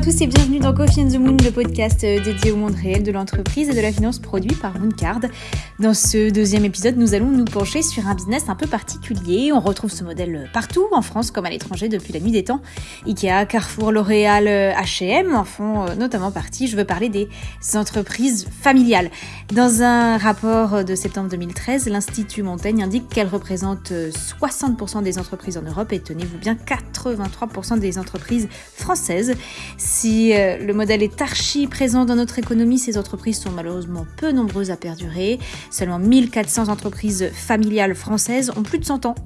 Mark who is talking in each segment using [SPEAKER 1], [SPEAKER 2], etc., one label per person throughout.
[SPEAKER 1] à tous et bienvenue dans Coffee and the Moon, le podcast euh, dédié au monde réel de l'entreprise et de la finance produit par Mooncard. Dans ce deuxième épisode, nous allons nous pencher sur un business un peu particulier. On retrouve ce modèle partout, en France comme à l'étranger, depuis la nuit des temps. Ikea, Carrefour, L'Oréal, H&M en font euh, notamment partie. Je veux parler des entreprises familiales. Dans un rapport de septembre 2013, l'Institut Montaigne indique qu'elles représentent 60% des entreprises en Europe et tenez-vous bien 83% des entreprises françaises. Si euh, le modèle est archi présent dans notre économie, ces entreprises sont malheureusement peu nombreuses à perdurer. Seulement 1400 entreprises familiales françaises ont plus de 100 ans.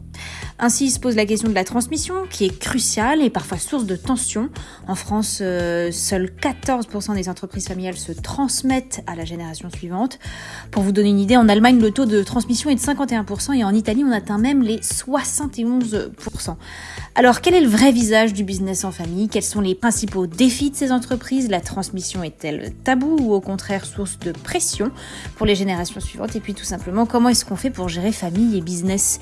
[SPEAKER 1] Ainsi se pose la question de la transmission, qui est cruciale et parfois source de tension. En France, euh, seuls 14% des entreprises familiales se transmettent à la génération suivante. Pour vous donner une idée, en Allemagne, le taux de transmission est de 51% et en Italie, on atteint même les 71%. Alors, quel est le vrai visage du business en famille? Quels sont les principaux défis de ces entreprises La transmission est-elle tabou ou au contraire source de pression pour les générations suivantes? Et puis tout simplement, comment est-ce qu'on fait pour gérer famille et business?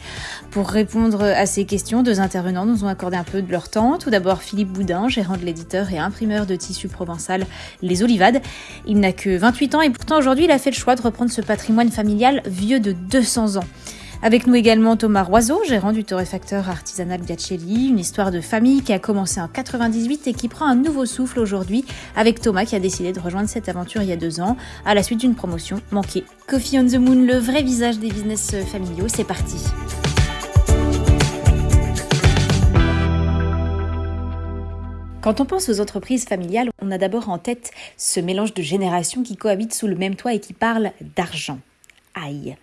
[SPEAKER 1] Pour répondre à ces questions, deux intervenants nous ont accordé un peu de leur temps. Tout d'abord, Philippe Boudin, gérant de l'éditeur et imprimeur de tissu provençal Les Olivades. Il n'a que 28 ans et pourtant aujourd'hui, il a fait le choix de reprendre ce patrimoine familial vieux de 200 ans. Avec nous également Thomas Roiseau, gérant du torréfacteur artisanal Biacelli, une histoire de famille qui a commencé en 98 et qui prend un nouveau souffle aujourd'hui avec Thomas qui a décidé de rejoindre cette aventure il y a deux ans à la suite d'une promotion manquée. Coffee on the Moon, le vrai visage des business familiaux, c'est parti. Quand on pense aux entreprises familiales, on a d'abord en tête ce mélange de générations qui cohabitent sous le même toit et qui parlent d'argent. Aïe.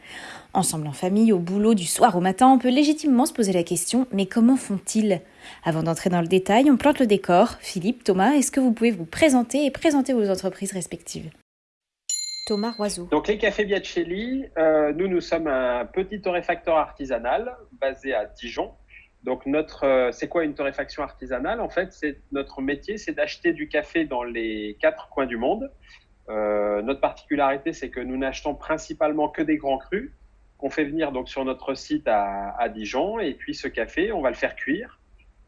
[SPEAKER 1] Ensemble en famille, au boulot, du soir au matin, on peut légitimement se poser la question mais comment font-ils? Avant d'entrer dans le détail, on plante le décor. Philippe, Thomas, est-ce que vous pouvez vous présenter et présenter vos entreprises respectives? Thomas Roiseau.
[SPEAKER 2] Donc les cafés Biacelli, euh, nous nous sommes un petit torréfacteur artisanal basé à Dijon donc notre, euh, c'est quoi une torréfaction artisanale? En fait, c'est notre métier, c'est d'acheter du café dans les quatre coins du monde. Euh, notre particularité, c'est que nous n'achetons principalement que des grands crus qu'on fait venir donc sur notre site à, Dijon. Et puis ce café, on va le faire cuire.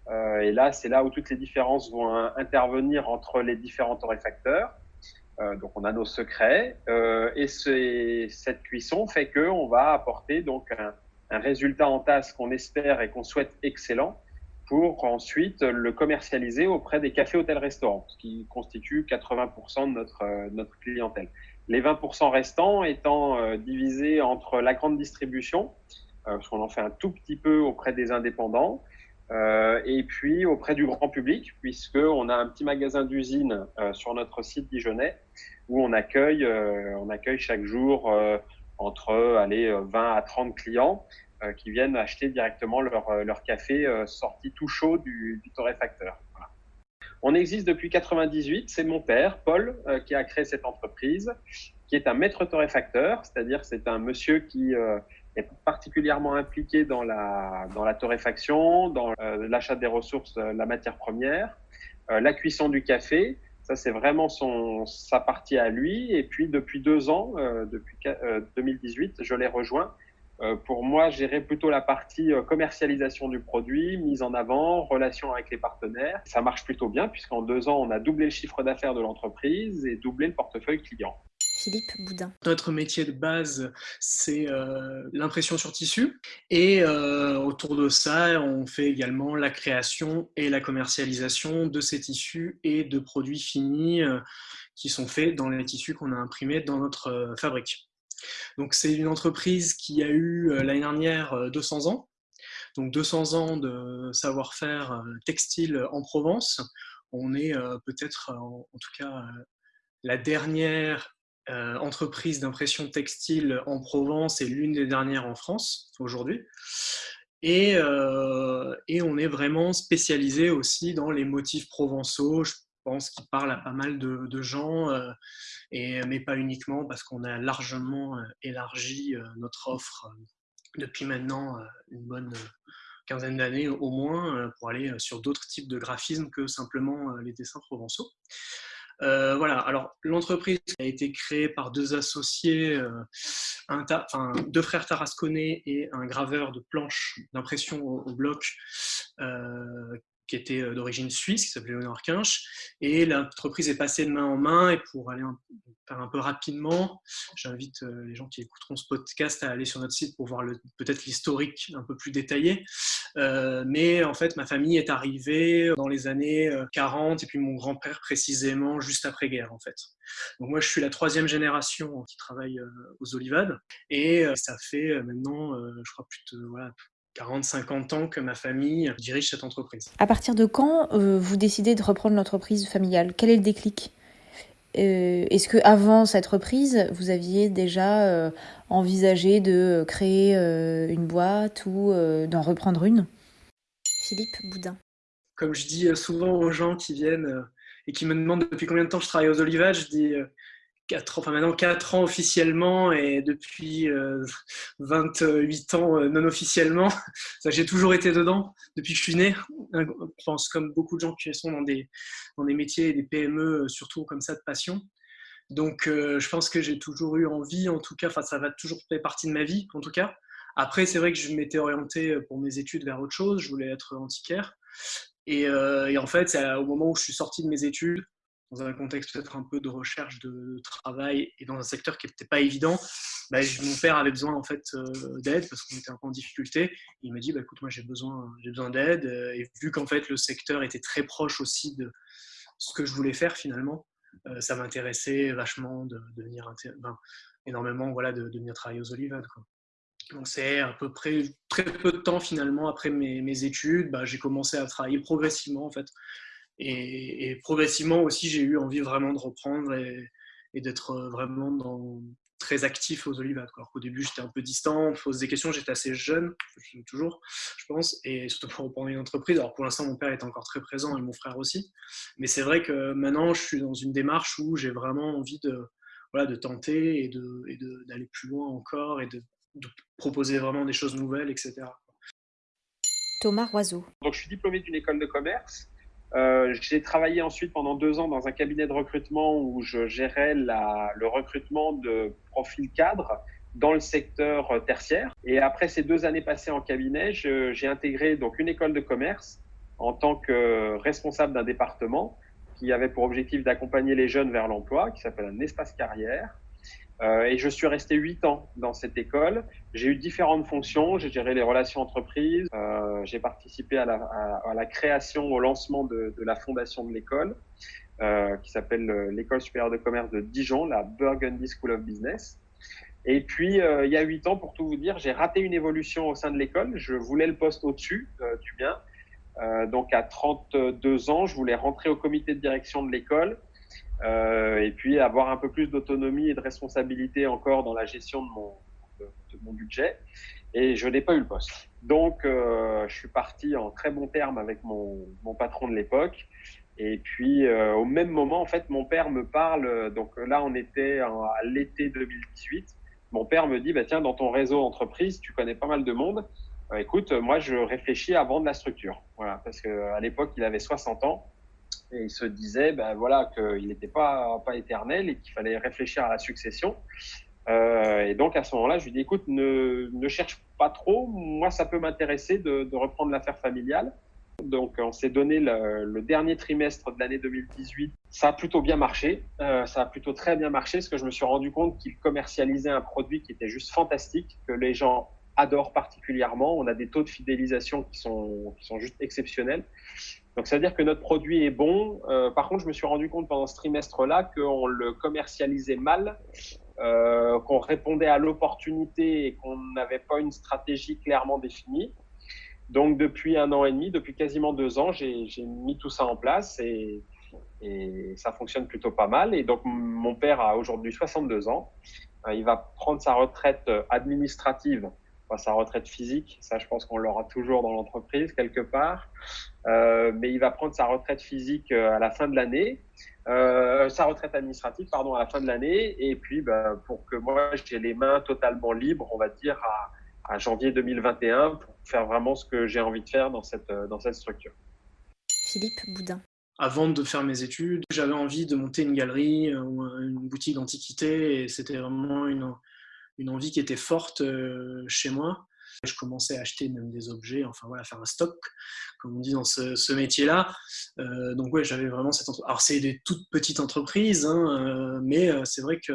[SPEAKER 2] Euh, et là, c'est là où toutes les différences vont intervenir entre les différents torréfacteurs. Euh, donc on a nos secrets. Euh, et cette cuisson fait que on va apporter donc un, résultat en tasse qu'on espère et qu'on souhaite excellent pour ensuite le commercialiser auprès des cafés, hôtels, restaurants, ce qui constitue 80% de notre clientèle. Les 20% restants étant euh, divisés entre la grande distribution, euh, parce qu'on en fait un tout petit peu auprès des indépendants, et puis auprès du grand public, puisqu'on a un petit magasin d'usine sur notre site dijonnais où on accueille, on accueille chaque jour entre allez, 20 à 30 clients euh, qui viennent acheter directement leur, euh, café euh, sorti tout chaud du, du torréfacteur. On existe depuis 98. C'est mon père, Paul, qui a créé cette entreprise, qui est un maître torréfacteur, c'est-à-dire c'est un monsieur qui est particulièrement impliqué dans la, dans la torréfaction, dans l'achat des ressources, la matière première, la cuisson du café. Ça, c'est vraiment son, sa partie à lui. Et puis, depuis deux ans, depuis 2018, je l'ai rejoint euh, pour moi, gérer plutôt la partie euh, commercialisation du produit, mise en avant, relation avec les partenaires. Ça marche plutôt bien puisqu'en deux ans, on a doublé le chiffre d'affaires de l'entreprise et doublé le portefeuille client.
[SPEAKER 1] Philippe Boudin.
[SPEAKER 3] Notre métier de base, c'est euh, l'impression sur tissu. Et autour de ça, on fait également la création et la commercialisation de ces tissus et de produits finis qui sont faits dans les tissus qu'on a imprimés dans notre fabrique. Donc c'est une entreprise qui a eu euh, l'année dernière 200 euh, ans, donc 200 ans de savoir-faire euh, textile en Provence. On est peut-être, en, tout cas, la dernière entreprise d'impression textile en Provence et l'une des dernières en France aujourd'hui. Et, on est vraiment spécialisé aussi dans les motifs provençaux. Pense qu'il parle à pas mal de, gens et, mais pas uniquement parce qu'on a largement euh, élargi euh, notre offre euh, depuis maintenant une bonne quinzaine d'années au moins pour aller sur d'autres types de graphismes que simplement les dessins provençaux. Euh, voilà, alors l'entreprise a été créée par deux associés, deux frères tarasconnais et un graveur de planches d'impression au, bloc qui était d'origine suisse, qui s'appelait Léonard Quinch. Et l'entreprise est passée de main en main. Et pour aller faire un peu rapidement, j'invite les gens qui écouteront ce podcast à aller sur notre site pour voir peut-être l'historique un peu plus détaillé. mais en fait, ma famille est arrivée dans les années 40 et puis mon grand-père précisément juste après-guerre en fait. Donc moi, je suis la troisième génération qui travaille aux Olivades et ça fait maintenant, je crois, plus de voilà, 40-50 ans que ma famille dirige cette entreprise.
[SPEAKER 1] À partir de quand euh, vous décidez de reprendre l'entreprise familiale? Quel est le déclic? Euh, Est-ce que avant cette reprise, vous aviez déjà euh, envisagé de créer une boîte ou d'en reprendre une? Philippe Boudin.
[SPEAKER 3] Comme je dis souvent aux gens qui viennent et qui me demandent depuis combien de temps je travaille aux Olivages, je dis enfin maintenant 4 ans officiellement et depuis 28 euh, ans euh, non officiellement. J'ai toujours été dedans depuis que je suis né. Je pense comme beaucoup de gens qui sont dans des, dans des métiers des PME, euh, surtout comme ça de passion. Donc je pense que j'ai toujours eu envie, en tout cas, ça va toujours faire partie de ma vie, en tout cas. Après, c'est vrai que je m'étais orienté pour mes études vers autre chose. Je voulais être antiquaire. Et, et en fait, c'est au moment où je suis sorti de mes études, dans un contexte peut-être un peu de recherche de travail et dans un secteur qui n'était pas évident, bah, mon père avait besoin en fait euh, d'aide parce qu'on était un peu en difficulté. Il m'a dit bah, écoute moi j'ai besoin besoin d'aide euh, et vu qu'en fait le secteur était très proche aussi de ce que je voulais faire finalement, euh, ça m'intéressait vachement de, venir énormément voilà de, venir travailler aux Olivades Donc c'est à peu près très peu de temps finalement après mes, mes études, bah, j'ai commencé à travailler progressivement en fait et, progressivement aussi, j'ai eu envie vraiment de reprendre et, d'être vraiment dans, très actif aux Olivades. Alors qu'au début, j'étais un peu distant, pose des questions, j'étais assez jeune, toujours, je pense, et surtout pour reprendre une entreprise. Alors pour l'instant, mon père est encore très présent et mon frère aussi. Mais c'est vrai que maintenant, je suis dans une démarche où j'ai vraiment envie de, voilà, de tenter et d'aller de, plus loin encore et de, de, proposer vraiment des choses nouvelles, etc.
[SPEAKER 1] Thomas Roiseau.
[SPEAKER 2] Donc, je suis diplômé d'une école de commerce. Euh, j'ai travaillé ensuite pendant deux ans dans un cabinet de recrutement où je gérais la, le recrutement de profils cadres dans le secteur tertiaire. Et après ces deux années passées en cabinet, j'ai intégré donc une école de commerce en tant que responsable d'un département qui avait pour objectif d'accompagner les jeunes vers l'emploi, qui s'appelle un espace carrière. Euh, et je suis resté huit ans dans cette école. J'ai eu différentes fonctions. J'ai géré les relations entreprises. Euh, j'ai participé à la, création, au lancement de, la fondation de l'école, euh, qui s'appelle l'École supérieure de commerce de Dijon, la Burgundy School of Business. Et puis, il y a huit ans, pour tout vous dire, j'ai raté une évolution au sein de l'école. Je voulais le poste au-dessus du bien. donc, à 32 ans, je voulais rentrer au comité de direction de l'école. Euh, et puis avoir un peu plus d'autonomie et de responsabilité encore dans la gestion de mon, budget. Et je n'ai pas eu le poste. Donc, euh, je suis parti en très bon terme avec mon, mon patron de l'époque. Et puis, euh, au même moment, en fait, mon père me parle. Donc là, on était à l'été 2018. Mon père me dit, bah, tiens, dans ton réseau entreprise, tu connais pas mal de monde. écoute, moi, je réfléchis à vendre la structure. Voilà, parce qu'à l'époque, il avait 60 ans et il se disait ben voilà qu'il n'était pas pas éternel et qu'il fallait réfléchir à la succession. Euh, et donc à ce moment-là, je lui dis écoute, ne, ne cherche pas trop, moi ça peut m'intéresser de, reprendre l'affaire familiale. Donc on s'est donné le, le, dernier trimestre de l'année 2018. Ça a plutôt bien marché, euh, ça a plutôt très bien marché parce que je me suis rendu compte qu'il commercialisait un produit qui était juste fantastique, que les gens adorent particulièrement. On a des taux de fidélisation qui sont, qui sont juste exceptionnels. Donc, ça veut dire que notre produit est bon. Euh, par contre, je me suis rendu compte pendant ce trimestre-là qu'on le commercialisait mal, euh, qu'on répondait à l'opportunité et qu'on n'avait pas une stratégie clairement définie. Donc, depuis un an et demi, depuis quasiment deux ans, j'ai mis tout ça en place et, et, ça fonctionne plutôt pas mal. Et donc, mon père a aujourd'hui 62 ans. Euh, il va prendre sa retraite administrative sa retraite physique, ça je pense qu'on l'aura toujours dans l'entreprise quelque part, euh, mais il va prendre sa retraite physique euh, à la fin de l'année, euh, sa retraite administrative pardon à la fin de l'année, et puis bah, pour que moi j'ai les mains totalement libres, on va dire à, à, janvier 2021 pour faire vraiment ce que j'ai envie de faire dans cette dans cette structure.
[SPEAKER 1] Philippe Boudin.
[SPEAKER 3] Avant de faire mes études, j'avais envie de monter une galerie ou une boutique d'antiquité et c'était vraiment une, une envie qui était forte euh, chez moi. Je commençais à acheter même des objets, enfin voilà, faire un stock, comme on dit dans ce, métier-là. Euh, donc ouais, j'avais vraiment cette. Alors c'est des toutes petites entreprises, hein, mais c'est vrai que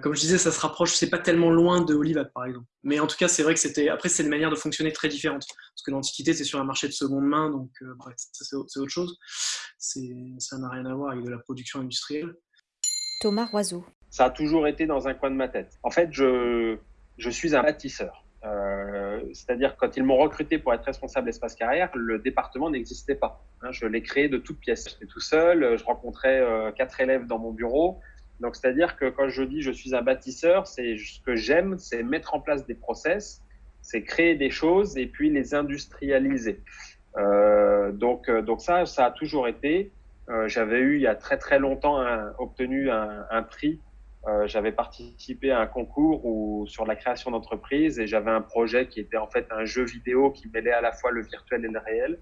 [SPEAKER 3] comme je disais, ça se rapproche, c'est pas tellement loin de Olivat par exemple. Mais en tout cas, c'est vrai que c'était. Après, c'est une manière de fonctionner très différente. Parce que l'Antiquité, c'est sur un marché de seconde main, donc euh, c'est autre chose. Ça n'a rien à voir avec de la production industrielle.
[SPEAKER 1] Thomas Roiseau.
[SPEAKER 2] Ça a toujours été dans un coin de ma tête. En fait, je, je suis un bâtisseur. Euh, c'est-à-dire quand ils m'ont recruté pour être responsable espace carrière, le département n'existait pas. Hein, je l'ai créé de toutes pièces. J'étais tout seul, je rencontrais euh, quatre élèves dans mon bureau. Donc, c'est-à-dire que quand je dis je suis un bâtisseur, c'est ce que j'aime, c'est mettre en place des process, c'est créer des choses et puis les industrialiser. Euh, donc, euh, donc ça, ça a toujours été. Euh, j'avais eu il y a très très longtemps obtenu un prix. Euh, j'avais participé à un concours sur la création d'entreprise et j'avais un projet qui était en fait un jeu vidéo qui mêlait à la fois le virtuel et le réel.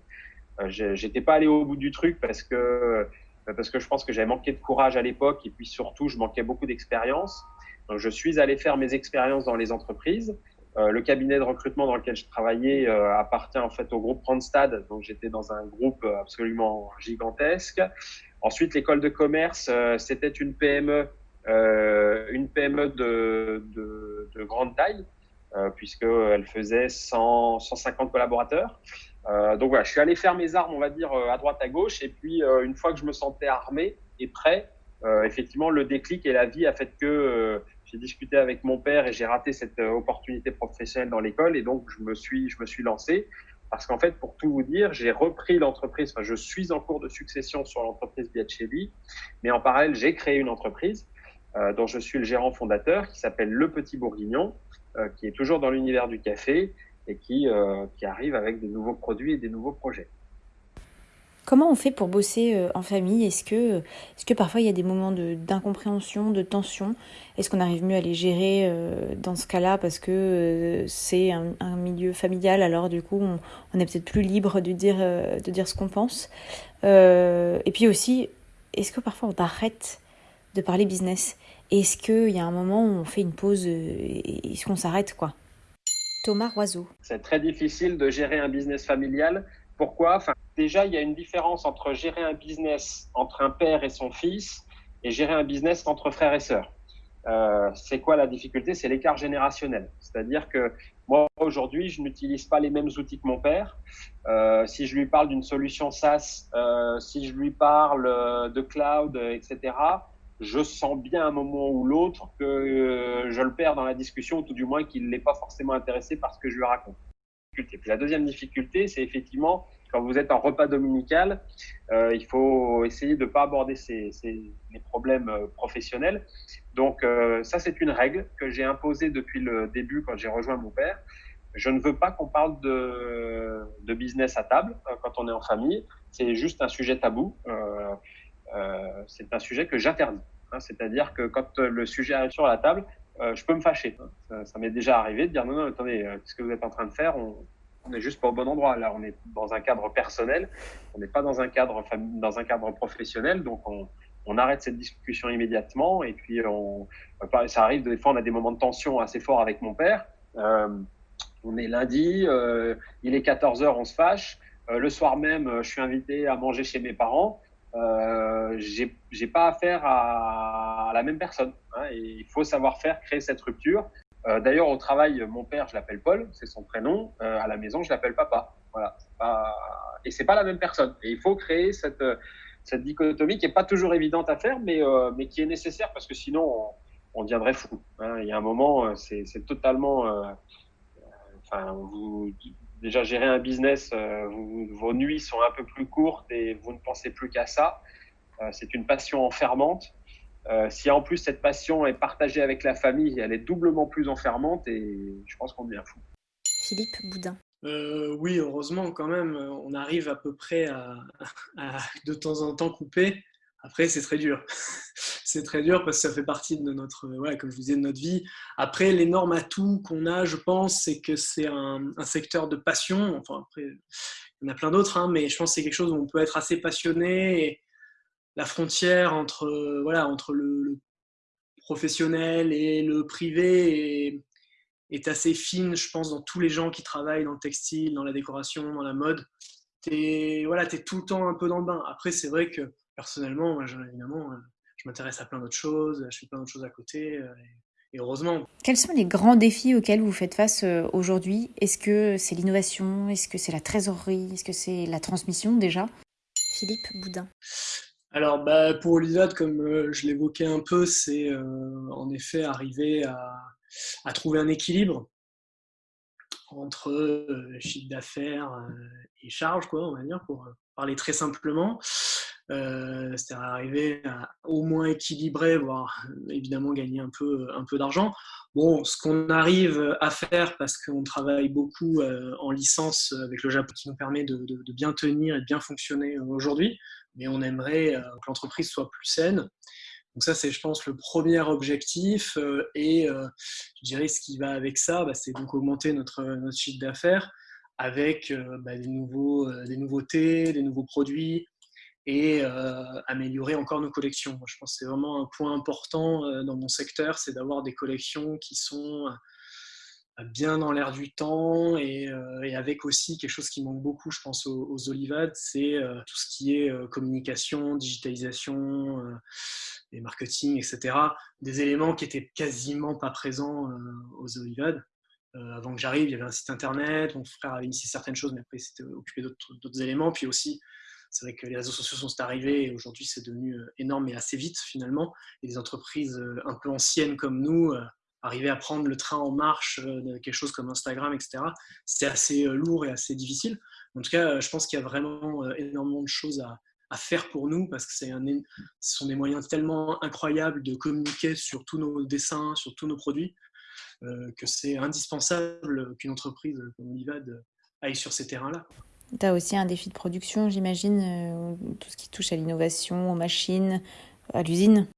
[SPEAKER 2] Euh, J'étais pas allé au bout du truc parce que euh, parce que je pense que j'avais manqué de courage à l'époque et puis surtout, je manquais beaucoup d'expérience. Donc, je suis allé faire mes expériences dans les entreprises. Euh, le cabinet de recrutement dans lequel je travaillais euh, appartient en fait au groupe Randstad, donc j'étais dans un groupe absolument gigantesque. Ensuite, l'école de commerce, c'était une PME, une PME de, de, de grande taille, puisqu'elle faisait 100, 150 collaborateurs. Euh, donc voilà, je suis allé faire mes armes, on va dire, euh, à droite, à gauche. Et puis, euh, une fois que je me sentais armé et prêt, effectivement, le déclic et la vie a fait que j'ai discuté avec mon père et j'ai raté cette opportunité professionnelle dans l'école. Et donc, je me suis, je me suis lancé. Parce qu'en fait, pour tout vous dire, j'ai repris l'entreprise. Enfin, je suis en cours de succession sur l'entreprise Biacelli. Mais en parallèle, j'ai créé une entreprise euh, dont je suis le gérant fondateur qui s'appelle Le Petit Bourguignon, euh, qui est toujours dans l'univers du café et qui, euh, qui arrive avec des nouveaux produits et des nouveaux projets.
[SPEAKER 1] Comment on fait pour bosser en famille? Est-ce que, est que parfois il y a des moments d'incompréhension, de, tension? Est-ce qu'on arrive mieux à les gérer dans ce cas-là? Parce que c'est un, un, milieu familial alors du coup on, on est peut-être plus libre de dire, de dire ce qu'on pense. Et puis aussi, est-ce que parfois on arrête de parler business? Est-ce qu'il y a un moment où on fait une pause est-ce qu'on s'arrête quoi? Thomas Roiseau.
[SPEAKER 2] C'est très difficile de gérer un business familial. Pourquoi? Déjà, il y a une différence entre gérer un business entre un père et son fils et gérer un business entre frères et sœurs. Euh, c'est quoi la difficulté? C'est l'écart générationnel. C'est-à-dire que moi, aujourd'hui, je n'utilise pas les mêmes outils que mon père. Euh, si je lui parle d'une solution SaaS, euh, si je lui parle de cloud, etc., je sens bien un moment ou l'autre que euh, je le perds dans la discussion, ou tout du moins qu'il n'est pas forcément intéressé par ce que je lui raconte. La deuxième difficulté, c'est effectivement quand vous êtes en repas dominical, euh, il faut essayer de ne pas aborder ces, les problèmes euh, professionnels. Donc ça, c'est une règle que j'ai imposée depuis le début quand j'ai rejoint mon père. Je ne veux pas qu'on parle de, business à table quand on est en famille. C'est juste un sujet tabou. C'est un sujet que j'interdis. Hein, C'est-à-dire que quand le sujet arrive sur la table, euh, je peux me fâcher. Ça, m'est déjà arrivé de dire non, non, attendez, euh, qu'est-ce que vous êtes en train de faire? On, on n'est juste pas au bon endroit. Là, on est dans un cadre personnel, on n'est pas dans un cadre dans un cadre professionnel, donc on, on arrête cette discussion immédiatement. Et puis, on, ça arrive des fois, on a des moments de tension assez forts avec mon père. Euh, on est lundi, euh, il est 14 heures, on se fâche. Euh, le soir même, je suis invité à manger chez mes parents euh, j'ai pas affaire à, la même personne. Hein, et il faut savoir faire créer cette rupture. Euh, D'ailleurs, au travail, mon père, je l'appelle Paul, c'est son prénom. Euh, à la maison, je l'appelle papa. Voilà. Pas... Et c'est pas la même personne. Et il faut créer cette, cette dichotomie qui est pas toujours évidente à faire, mais, euh, mais qui est nécessaire parce que sinon, on, deviendrait fou. Hein. Il y a un moment, c'est totalement. Enfin, vous déjà gérer un business, euh, vous, vos nuits sont un peu plus courtes et vous ne pensez plus qu'à ça. Euh, c'est une passion enfermante. Euh, si en plus cette passion est partagée avec la famille, elle est doublement plus enfermante et je pense qu'on devient fou.
[SPEAKER 1] Philippe Boudin.
[SPEAKER 3] Euh, oui, heureusement quand même, on arrive à peu près à, à de temps en temps couper. Après, c'est très dur. c'est très dur parce que ça fait partie de notre, ouais, comme je vous disais, notre vie. Après, l'énorme atout qu'on a, je pense, c'est que c'est un, secteur de passion. Enfin, après, il y en a plein d'autres, hein, mais je pense que c'est quelque chose où on peut être assez passionné. Et la frontière entre, voilà, entre le, professionnel et le privé est, assez fine, je pense, dans tous les gens qui travaillent dans le textile, dans la décoration, dans la mode. Tu voilà, es tout le temps un peu dans le bain. Après, c'est vrai que personnellement, moi, évidemment, je m'intéresse à plein d'autres choses, je fais plein d'autres choses à côté. Et heureusement.
[SPEAKER 1] Quels sont les grands défis auxquels vous faites face aujourd'hui? Est-ce que c'est l'innovation? Est-ce que c'est la trésorerie? Est-ce que c'est la transmission déjà? Philippe Boudin.
[SPEAKER 3] Alors, bah, pour Olivade, comme euh, je l'évoquais un peu, c'est euh, en effet arriver à, trouver un équilibre entre euh, chiffre d'affaires et charges, quoi, on va dire, pour parler très simplement. C'est-à-dire arriver à au moins équilibrer, voire évidemment gagner un peu, un peu d'argent. Bon, ce qu'on arrive à faire, parce qu'on travaille beaucoup en licence avec le Japon, qui nous permet de, bien tenir et de bien fonctionner aujourd'hui, mais on aimerait euh, que l'entreprise soit plus saine. Donc ça, c'est, je pense, le premier objectif. Euh, et euh, je dirais ce qui va avec ça, bah, c'est donc augmenter notre, notre chiffre d'affaires avec bah, des, nouveaux, des nouveautés, des nouveaux produits et améliorer encore nos collections. je pense que c'est vraiment un point important dans mon secteur, c'est d'avoir des collections qui sont bien dans l'air du temps euh, et, avec aussi quelque chose qui manque beaucoup, je pense, aux, Olivades, c'est euh, tout ce qui est euh, communication, digitalisation, et marketing, etc. Des éléments qui étaient quasiment pas présents aux Olivades. avant que j'arrive, il y avait un site internet, mon frère avait initié certaines choses, mais après, il s'était occupé d'autres éléments. Puis aussi, c'est vrai que les réseaux sociaux sont arrivés et aujourd'hui, c'est devenu énorme et assez vite finalement. Et des entreprises un peu anciennes comme nous, arriver à prendre le train en marche euh, quelque chose comme Instagram, etc., c'est assez euh, lourd et assez difficile. En tout cas, je pense qu'il y a vraiment euh, énormément de choses à, faire pour nous parce que un, ce sont des moyens tellement incroyables de communiquer sur tous nos dessins, sur tous nos produits, que c'est indispensable qu'une entreprise comme Olivad aille sur ces terrains-là.
[SPEAKER 1] Tu as aussi un défi de production, j'imagine, tout ce qui touche à l'innovation, aux machines, à l'usine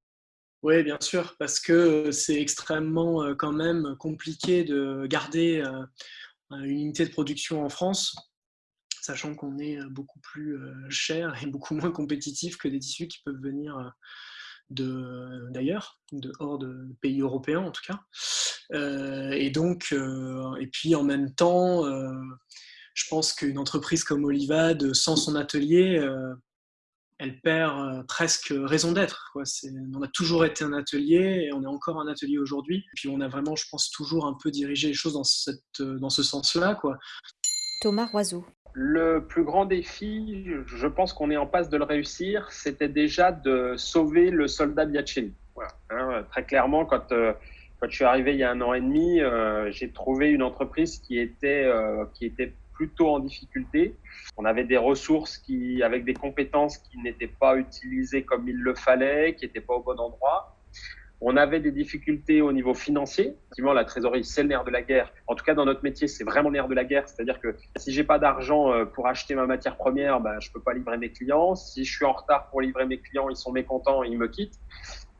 [SPEAKER 3] oui, bien sûr, parce que c'est extrêmement euh, quand même compliqué de garder euh, une unité de production en France, sachant qu'on est euh, beaucoup plus cher et beaucoup moins compétitif que des tissus qui peuvent venir d'ailleurs, de, hors de pays européens en tout cas. et donc, et puis en même temps, je pense qu'une entreprise comme Olivade, sans son atelier, elle perd euh, presque raison d'être. On a toujours été un atelier et on est encore un atelier aujourd'hui. Puis on a vraiment, je pense, toujours un peu dirigé les choses dans, cette, euh, dans ce sens-là.
[SPEAKER 1] Thomas Roiseau.
[SPEAKER 2] Le plus grand défi, je pense qu'on est en passe de le réussir, c'était déjà de sauver le soldat Biacelli. Hein, très clairement, quand, euh, quand je suis arrivé il y a un an et demi, j'ai trouvé une entreprise qui était, qui était plutôt en difficulté. On avait des ressources qui, avec des compétences qui n'étaient pas utilisées comme il le fallait, qui n'étaient pas au bon endroit. On avait des difficultés au niveau financier. Effectivement, la trésorerie, c'est le nerf de la guerre. En tout cas, dans notre métier, c'est vraiment le nerf de la guerre. C'est-à-dire que si j'ai pas d'argent euh, pour acheter ma matière première, ben, je peux pas livrer mes clients. Si je suis en retard pour livrer mes clients, ils sont mécontents et ils me quittent.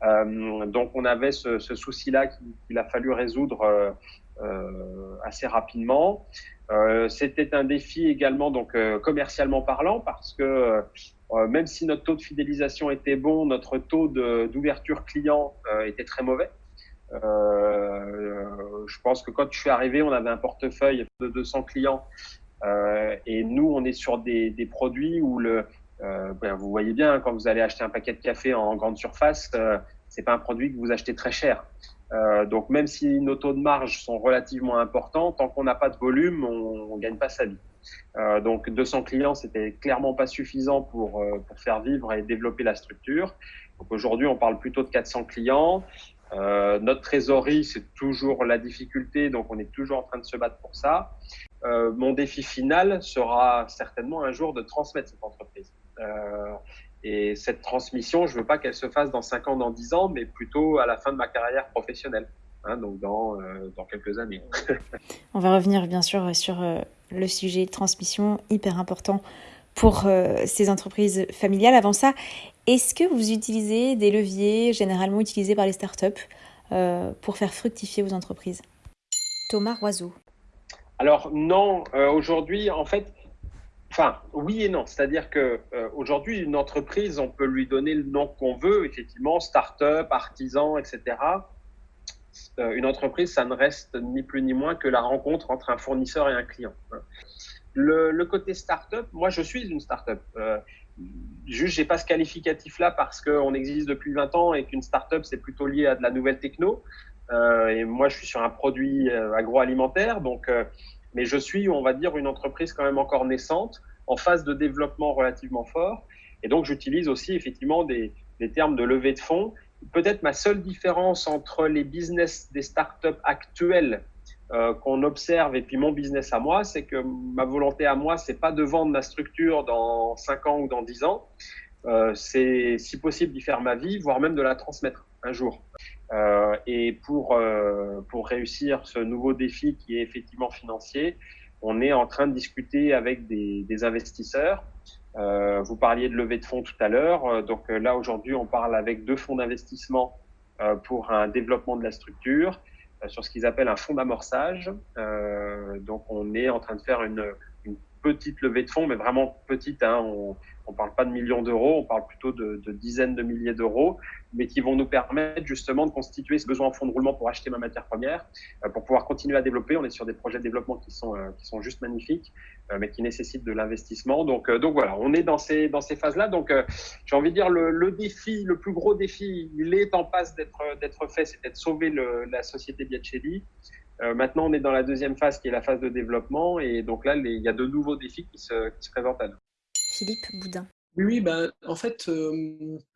[SPEAKER 2] Euh, donc, on avait ce, souci-là qu'il a fallu résoudre euh assez rapidement. Euh, c'était un défi également donc euh, commercialement parlant parce que euh, même si notre taux de fidélisation était bon, notre taux d'ouverture client était très mauvais. je pense que quand je suis arrivé, on avait un portefeuille de 200 clients et nous, on est sur des, des produits où le, ben, vous voyez bien quand vous allez acheter un paquet de café en grande surface, c'est pas un produit que vous achetez très cher. Euh, donc même si nos taux de marge sont relativement importants, tant qu'on n'a pas de volume, on ne gagne pas sa vie. Euh, donc 200 clients, c'était clairement pas suffisant pour, euh, pour faire vivre et développer la structure. Donc aujourd'hui, on parle plutôt de 400 clients. Euh, notre trésorerie, c'est toujours la difficulté, donc on est toujours en train de se battre pour ça. Euh, mon défi final sera certainement un jour de transmettre cette entreprise. Et cette transmission, je ne veux pas qu'elle se fasse dans 5 ans, dans 10 ans, mais plutôt à la fin de ma carrière professionnelle, hein, donc dans, euh, dans, quelques années.
[SPEAKER 1] On va revenir bien sûr sur euh, le sujet de transmission, hyper important pour euh, ces entreprises familiales. Avant ça, est-ce que vous utilisez des leviers généralement utilisés par les startups pour faire fructifier vos entreprises? Thomas Roiseau.
[SPEAKER 2] Alors non, aujourd'hui, en fait, Enfin, oui et non. C'est-à-dire que euh, aujourd'hui, une entreprise, on peut lui donner le nom qu'on veut, effectivement, start-up, artisan, etc. une entreprise, ça ne reste ni plus ni moins que la rencontre entre un fournisseur et un client. Le, le côté startup, moi je suis une startup. Euh, juste, j'ai pas ce qualificatif-là parce qu'on existe depuis 20 ans et qu'une startup c'est plutôt lié à de la nouvelle techno. Euh, et moi, je suis sur un produit euh, agroalimentaire, donc, euh, mais je suis, on va dire, une entreprise quand même encore naissante, en phase de développement relativement fort. Et donc, j'utilise aussi effectivement des, termes de levée de fonds. Peut-être ma seule différence entre les business des startups actuelles euh, qu'on observe et puis mon business à moi, c'est que ma volonté à moi, c'est pas de vendre ma structure dans 5 ans ou dans 10 ans. Euh, c'est si possible d'y faire ma vie, voire même de la transmettre un jour. Euh, et pour, euh, pour réussir ce nouveau défi qui est effectivement financier, on est en train de discuter avec des, des investisseurs. Euh, vous parliez de levée de fonds tout à l'heure. Euh, donc là, aujourd'hui, on parle avec deux fonds d'investissement pour un développement de la structure sur ce qu'ils appellent un fonds d'amorçage. donc on est en train de faire une petite levée de fonds, mais vraiment petite. Hein, on, ne parle pas de millions d'euros, on parle plutôt de, dizaines de milliers d'euros, mais qui vont nous permettre justement de constituer ce besoin en fonds de roulement pour acheter ma matière première, euh, pour pouvoir continuer à développer. On est sur des projets de développement qui sont, euh, qui sont juste magnifiques, euh, mais qui nécessitent de l'investissement. Donc, voilà, on est dans ces, dans ces phases-là. Donc j'ai envie de dire, le, défi, le plus gros défi, il est en passe d'être fait, c'est de sauver la société Biacelli. Euh, maintenant, on est dans la deuxième phase qui est la phase de développement. Et donc là, les, il y a de nouveaux défis qui se, qui se présentent à nous.
[SPEAKER 1] Philippe Boudin.
[SPEAKER 3] Oui, oui bah, en fait, euh,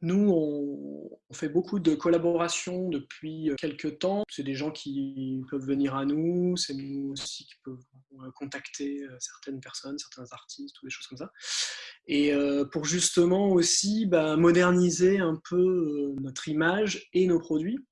[SPEAKER 3] nous, on, on, fait beaucoup de collaborations depuis quelques temps. C'est des gens qui peuvent venir à nous, c'est nous aussi qui peuvent contacter certaines personnes, certains artistes ou des choses comme ça. Et euh, pour justement aussi bah, moderniser un peu notre image et nos produits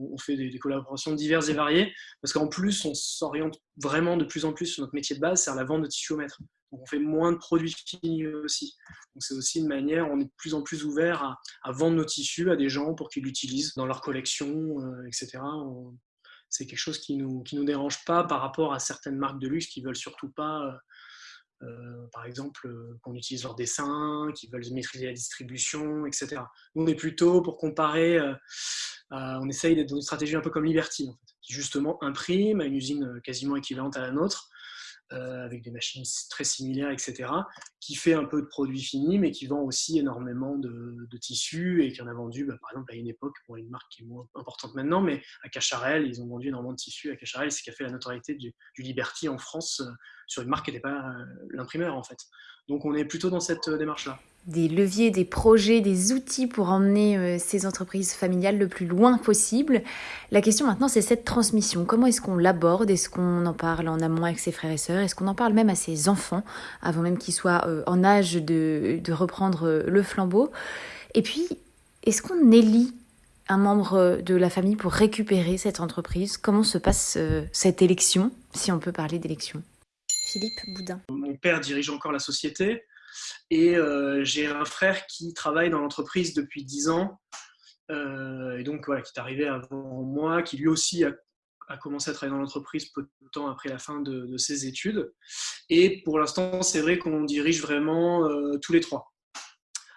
[SPEAKER 3] on fait des, collaborations diverses et variées, parce qu'en plus, on s'oriente vraiment de plus en plus sur notre métier de base, c'est la vente de tissu au mètre. Donc on fait moins de produits finis aussi. Donc c'est aussi une manière, on est de plus en plus ouvert à, à vendre nos tissus à des gens pour qu'ils l'utilisent dans leur collection, euh, etc. C'est quelque chose qui ne nous, qui nous dérange pas par rapport à certaines marques de luxe qui veulent surtout pas, euh, par exemple, euh, qu'on utilise leur dessin, qui veulent maîtriser la distribution, etc. Nous, on est plutôt pour comparer, euh, on essaye d'être dans une stratégie un peu comme Liberty, qui justement imprime à une usine quasiment équivalente à la nôtre, avec des machines très similaires, etc., qui fait un peu de produits finis, mais qui vend aussi énormément de, tissus et qui en a vendu, bah, par exemple, à une époque, pour une marque qui est moins importante maintenant, mais à Cacharel, ils ont vendu énormément de tissus à Cacharel, ce qui a fait la notoriété du, Liberty en France sur une marque qui n'était pas euh, l'imprimeur, en fait. Donc on est plutôt dans cette euh, démarche-là
[SPEAKER 1] des leviers, des projets, des outils pour emmener euh, ces entreprises familiales le plus loin possible. La question maintenant, c'est cette transmission. Comment est-ce qu'on l'aborde? Est-ce qu'on en parle en amont avec ses frères et sœurs? Est-ce qu'on en parle même à ses enfants, avant même qu'ils soient en âge de, de reprendre le flambeau? Et puis, est-ce qu'on élit un membre de la famille pour récupérer cette entreprise? Comment se passe cette élection, si on peut parler d'élection? Philippe Boudin.
[SPEAKER 3] Mon père dirige encore la société. Et euh, j'ai un frère qui travaille dans l'entreprise depuis 10 ans, euh, et donc voilà, qui est arrivé avant moi, qui lui aussi a, commencé à travailler dans l'entreprise peu de temps après la fin de, ses études. Et pour l'instant, c'est vrai qu'on dirige vraiment euh, tous les trois.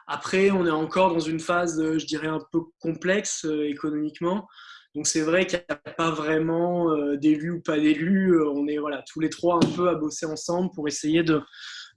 [SPEAKER 3] Après, on est encore dans une phase, je dirais, un peu complexe économiquement. Donc c'est vrai qu'il n'y a pas vraiment euh, d'élus ou pas d'élus. On est voilà, tous les trois un peu à bosser ensemble pour essayer de,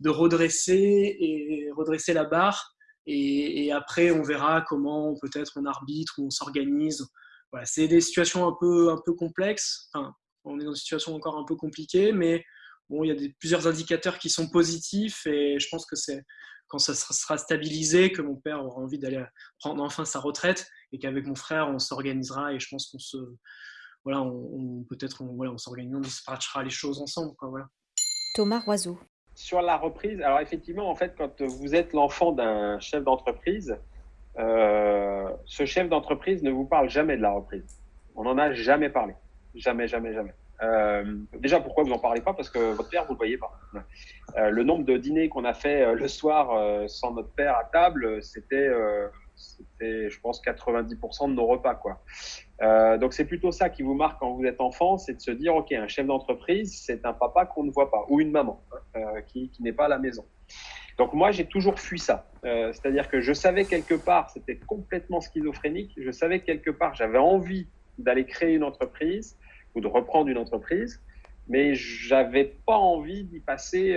[SPEAKER 3] redresser et redresser la barre. Et, après, on verra comment peut-être on arbitre ou on s'organise. Voilà, c'est des situations un peu, un peu complexes. Enfin, on est dans une situation encore un peu compliquée, mais bon, il y a plusieurs indicateurs qui sont positifs et je pense que c'est quand ça sera stabilisé que mon père aura envie d'aller prendre enfin sa retraite et qu'avec mon frère, on s'organisera et je pense qu'on se. Voilà, on, on peut-être on, voilà, on s'organisera, on dispatchera les choses ensemble. Quoi, voilà.
[SPEAKER 1] Thomas Roiseau
[SPEAKER 2] sur la reprise, alors effectivement, en fait, quand vous êtes l'enfant d'un chef d'entreprise, euh, ce chef d'entreprise ne vous parle jamais de la reprise. On n'en a jamais parlé. Jamais, jamais, jamais. Euh, déjà, pourquoi vous n'en parlez pas? Parce que votre père, vous ne le voyez pas. Euh, le nombre de dîners qu'on a fait euh, le soir sans notre père à table, c'était, c'était, je pense, 90% de nos repas. Quoi. donc, c'est plutôt ça qui vous marque quand vous êtes enfant, c'est de se dire, OK, un chef d'entreprise, c'est un papa qu'on ne voit pas, ou une maman hein, qui, n'est pas à la maison. Donc moi, j'ai toujours fui ça. C'est-à-dire que je savais quelque part, c'était complètement schizophrénique, je savais quelque part, j'avais envie d'aller créer une entreprise ou de reprendre une entreprise, mais j'avais pas envie d'y passer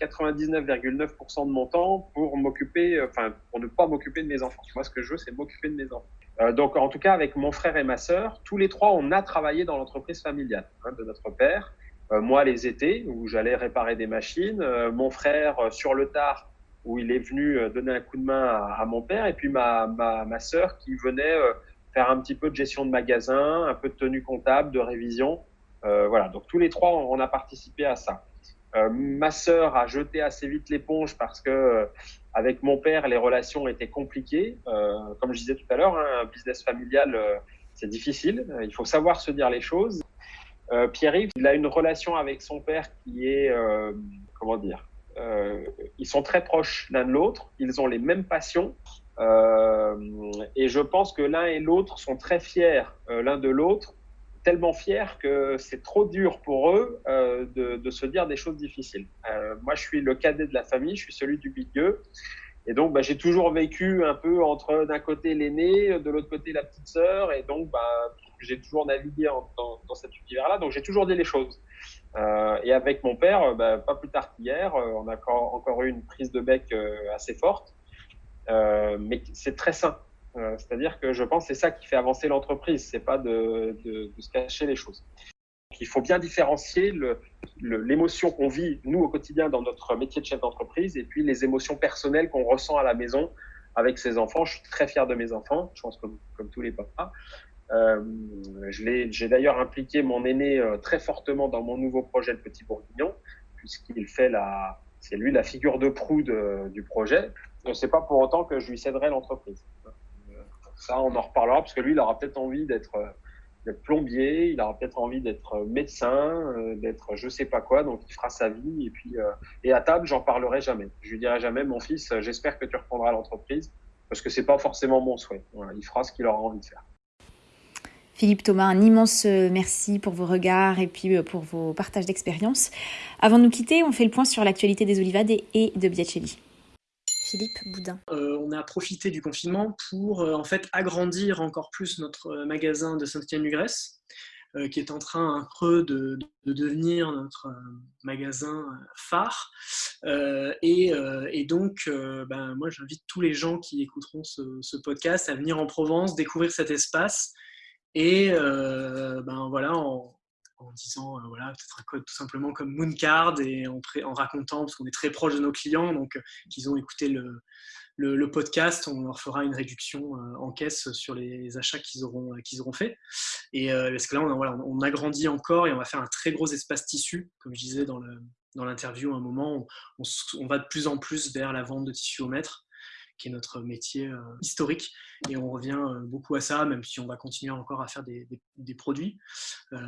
[SPEAKER 2] 99,9% de mon temps pour m'occuper, enfin pour ne pas m'occuper de mes enfants. Moi, ce que je veux, c'est m'occuper de mes enfants. donc, en tout cas, avec mon frère et ma sœur, tous les trois, on a travaillé dans l'entreprise familiale hein, de notre père. moi, les étés, où j'allais réparer des machines. mon frère, sur le tard, où il est venu euh, donner un coup de main à, mon père, et puis ma, ma, ma sœur qui venait euh, faire un petit peu de gestion de magasin, un peu de tenue comptable, de révision. Euh, voilà, donc tous les trois, on, a participé à ça. Euh, ma sœur a jeté assez vite l'éponge parce que avec mon père, les relations étaient compliquées. Euh, comme je disais tout à l'heure, hein, un business familial, c'est difficile. Il faut savoir se dire les choses. Pierre-Yves, il a une relation avec son père qui est, comment dire, euh, ils sont très proches l'un de l'autre, ils ont les mêmes passions. Euh, et je pense que l'un et l'autre sont très fiers euh, l'un de l'autre, tellement fiers que c'est trop dur pour eux de, de, se dire des choses difficiles. moi, je suis le cadet de la famille, je suis celui du milieu. Et donc, bah, j'ai toujours vécu un peu entre d'un côté l'aîné, de l'autre côté la petite sœur. Et donc, bah, j'ai toujours navigué dans, cet univers-là. Donc, j'ai toujours dit les choses. Euh, et avec mon père, euh, bah, pas plus tard qu'hier, euh, on a encore, eu une prise de bec assez forte, mais c'est très sain. C'est-à-dire que je pense que c'est ça qui fait avancer l'entreprise, c'est pas de, de, de, se cacher les choses. Il faut bien différencier l'émotion qu'on vit, nous, au quotidien, dans notre métier de chef d'entreprise, et puis les émotions personnelles qu'on ressent à la maison avec ses enfants. Je suis très fier de mes enfants, je pense comme, tous les papas. Euh, J'ai d'ailleurs impliqué mon aîné euh, très fortement dans mon nouveau projet Le Petit Bourguignon, puisqu'il fait la, c'est lui la figure de proue de, du projet. Ce n'est pas pour autant que je lui céderai l'entreprise. Euh, ça, on en reparlera, parce que lui, il aura peut-être envie d'être plombier, il aura peut-être envie d'être médecin, d'être je sais pas quoi, donc il fera sa vie. Et puis, et à table, j'en parlerai jamais. Je lui dirai jamais, mon fils, j'espère que tu reprendras l'entreprise, parce que c'est pas forcément mon souhait. Il fera ce qu'il aura envie de faire.
[SPEAKER 1] Philippe Thomas, un immense euh, merci pour vos regards et puis euh, pour vos partages d'expérience. Avant de nous quitter, on fait le point sur l'actualité des Olivades et de Biacelli. Philippe Boudin.
[SPEAKER 3] Euh, on a profité du confinement pour en fait agrandir encore plus notre magasin de Saint-Étienne-du-Grèce, qui est en train un creux de, devenir notre magasin phare. Et, donc, ben, moi, j'invite tous les gens qui écouteront ce, podcast à venir en Provence, découvrir cet espace et euh, ben voilà, disant euh, voilà, peut-être un code tout simplement comme Mooncard et en, en racontant, parce qu'on est très proche de nos clients, donc euh, qu'ils ont écouté le, le, podcast, on leur fera une réduction en caisse sur les achats qu'ils auront, qu'ils auront fait. Et parce que là, on, voilà, on agrandit encore et on va faire un très gros espace tissu, comme je disais dans, le, dans l'interview à un moment, on, va de plus en plus vers la vente de tissu au mètre qui est notre métier euh, historique. Et on revient euh, beaucoup à ça, même si on va continuer encore à faire des, produits. Euh,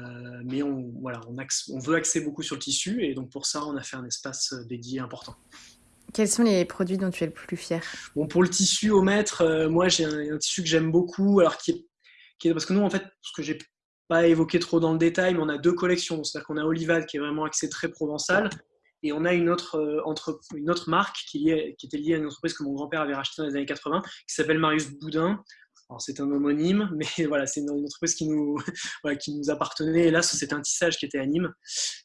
[SPEAKER 3] mais on, voilà, on, on veut axer beaucoup sur le tissu, et donc pour ça, on a fait un espace dédié important.
[SPEAKER 1] Quels sont les produits dont tu es le plus fier?
[SPEAKER 3] Bon, Pour le tissu au mètre, moi j'ai un, tissu que j'aime beaucoup, alors qui est, qui est, parce que nous en fait, ce que j'ai pas évoqué trop dans le détail, mais on a deux collections. C'est-à-dire qu'on a Olivade qui est vraiment axé très provençal, et on a une autre, euh, marque qui, était liée à une entreprise que mon grand-père avait rachetée dans les années 80, qui s'appelle Marius Boudin. C'est un homonyme, mais voilà, c'est une, entreprise qui nous, appartenait. Et là, c'était un tissage qui était à Nîmes.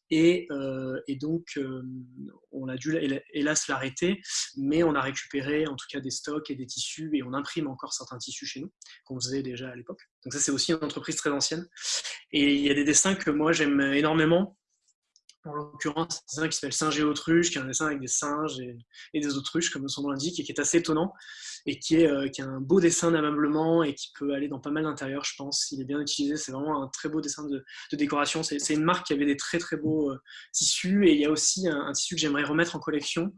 [SPEAKER 3] Et, euh, donc, euh, on a dû hélas l'arrêter, mais on a récupéré en tout cas des stocks et des tissus, et on imprime encore certains tissus chez nous, qu'on faisait déjà à l'époque. Donc ça, c'est aussi une entreprise très ancienne. Et il y a des dessins que moi, j'aime énormément en l'occurrence, c'est un qui s'appelle Singe et Autruche, qui est un dessin avec des singes et, des autruches, comme son nom l'indique, et qui est assez étonnant, et qui est, euh, qui a un beau dessin d'ameublement et qui peut aller dans pas mal d'intérieurs, je pense. Il est bien utilisé, c'est vraiment un très beau dessin de, décoration. C'est une marque qui avait des très très beaux euh, tissus, et il y a aussi un, tissu que j'aimerais remettre en collection,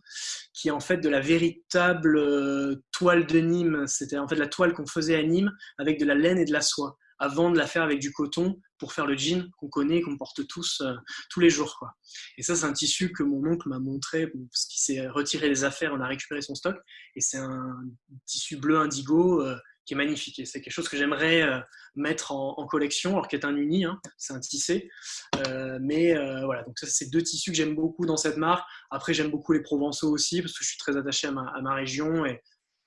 [SPEAKER 3] qui est en fait de la véritable euh, toile de Nîmes. C'était en fait la toile qu'on faisait à Nîmes avec de la laine et de la soie avant de la faire avec du coton pour faire le jean qu'on connaît, qu'on porte tous euh, tous les jours. Quoi. Et ça, c'est un tissu que mon oncle m'a montré parce qu'il s'est retiré les affaires, on a récupéré son stock. Et c'est un tissu bleu indigo euh, qui est magnifique. Et c'est quelque chose que j'aimerais euh, mettre en, collection, alors qu'il est un uni, hein, c'est un tissé. mais voilà, donc ça, c'est deux tissus que j'aime beaucoup dans cette marque. Après, j'aime beaucoup les Provençaux aussi parce que je suis très attaché à ma, région. Et,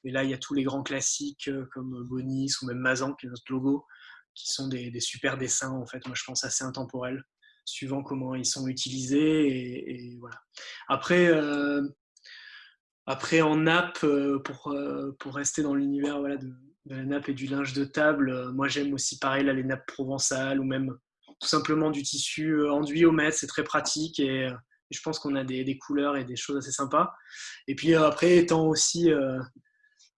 [SPEAKER 3] et là, il y a tous les grands classiques comme Bonis ou même Mazan, qui est notre logo, qui sont des, super dessins, en fait, moi je pense assez intemporels, suivant comment ils sont utilisés. Et, voilà. Après, euh, après, en nappe, pour, pour rester dans l'univers voilà, de, la nappe et du linge de table, moi j'aime aussi pareil là, les nappes provençales ou même tout simplement du tissu enduit au mètre, c'est très pratique et, je pense qu'on a des, des, couleurs et des choses assez sympas. Et puis après, étant aussi euh,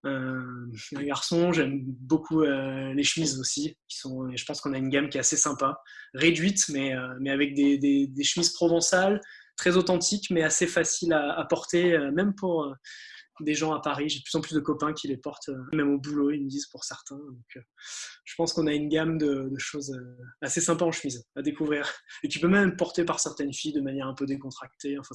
[SPEAKER 3] un garçon, j'aime beaucoup euh, les chemises aussi. Qui sont, je pense qu'on a une gamme qui est assez sympa, réduite, mais, euh, mais avec des, des, chemises provençales, très authentiques, mais assez faciles à, porter, même pour des gens à Paris. J'ai de plus en plus de copains qui les portent, même au boulot, ils me disent pour certains. Donc, je pense qu'on a une gamme de, de, choses assez sympas en chemise à découvrir. Et tu peux même porter par certaines filles de manière un peu décontractée. Enfin,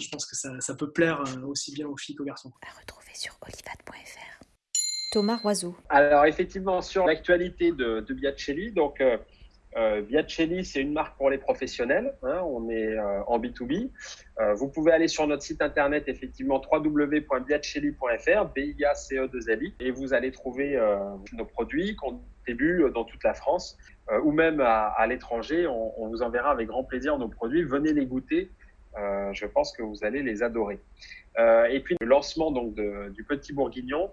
[SPEAKER 3] je pense que ça, ça, peut plaire aussi bien aux filles qu'aux garçons.
[SPEAKER 1] À retrouver sur olivat.fr. Thomas Roiseau.
[SPEAKER 2] Alors, effectivement, sur l'actualité de, de Biacelli, donc. Euh, euh, Biacelli, c'est une marque pour les professionnels. Hein, on est euh, en B2B. Euh, vous pouvez aller sur notre site internet, effectivement, www.biacelli.fr, b i a c e 2 l i et vous allez trouver euh, nos produits qu'on distribue dans toute la France ou même à, à l'étranger. On, on, vous enverra avec grand plaisir nos produits. Venez les goûter. je pense que vous allez les adorer. et puis, le lancement donc, de, du Petit Bourguignon,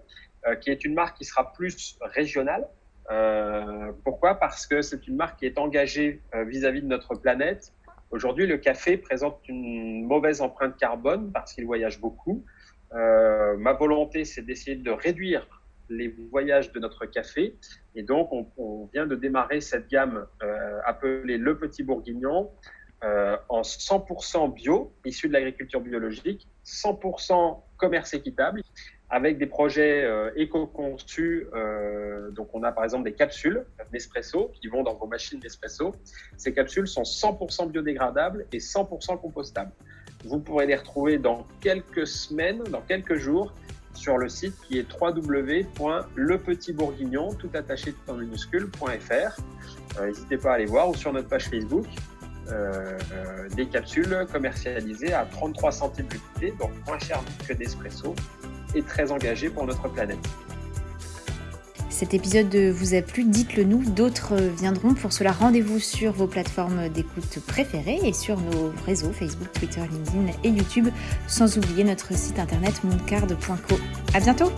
[SPEAKER 2] qui est une marque qui sera plus régionale. Euh, pourquoi? Parce que c'est une marque qui est engagée euh, vis-à-vis de notre planète. Aujourd'hui, le café présente une mauvaise empreinte carbone parce qu'il voyage beaucoup. Euh, ma volonté, c'est d'essayer de réduire les voyages de notre café. Et donc, on, vient de démarrer cette gamme appelée Le Petit Bourguignon en 100% bio, issu de l'agriculture biologique, 100% commerce équitable avec des projets euh, éco-conçus. Euh, donc, on a par exemple des capsules Nespresso qui vont dans vos machines Nespresso. Ces capsules sont 100% biodégradables et 100% compostables. Vous pourrez les retrouver dans quelques semaines, dans quelques jours, sur le site qui est www.lepetitbourguignon, tout attaché tout en minuscule.fr. Euh, N'hésitez pas à aller voir ou sur notre page Facebook. Des capsules commercialisées à 33 centimes l'unité, donc moins cher que Nespresso et très engagé pour notre planète.
[SPEAKER 1] Cet épisode vous a plu, dites-le nous, d'autres viendront. Pour cela, rendez-vous sur vos plateformes d'écoute préférées et sur nos réseaux Facebook, Twitter, LinkedIn et YouTube, sans oublier notre site internet mooncard.co. À bientôt!